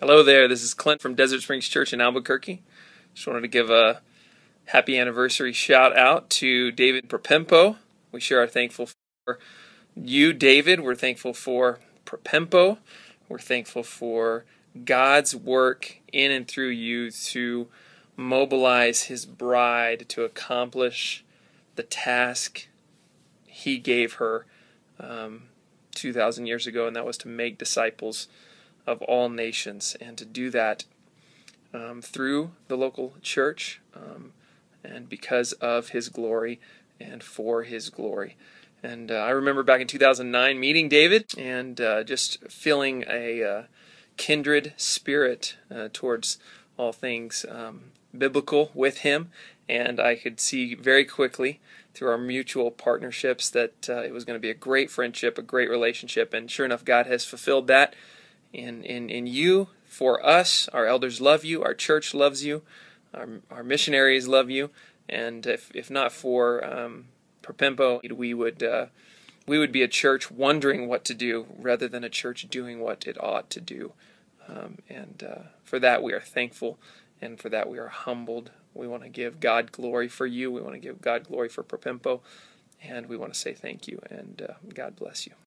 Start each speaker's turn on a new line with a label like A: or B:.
A: Hello there, this is Clint from Desert Springs Church in Albuquerque. Just wanted to give a happy anniversary shout out to David Propempo. We sure are thankful for you, David. We're thankful for Propempo. We're thankful for God's work in and through you to mobilize His bride to accomplish the task He gave her um, 2,000 years ago, and that was to make disciples of all nations, and to do that um, through the local church um, and because of His glory and for His glory. And uh, I remember back in 2009 meeting David and uh, just feeling a uh, kindred spirit uh, towards all things um, biblical with him. And I could see very quickly through our mutual partnerships that uh, it was going to be a great friendship, a great relationship. And sure enough, God has fulfilled that in, in, in you, for us. Our elders love you, our church loves you, our, our missionaries love you. And if, if not for um, Propempo, we would uh, we would be a church wondering what to do rather than a church doing what it ought to do. Um, and uh, for that we are thankful, and for that we are humbled. We want to give God glory for you. We want to give God glory for Propempo, and we want to say thank you and uh, God bless you.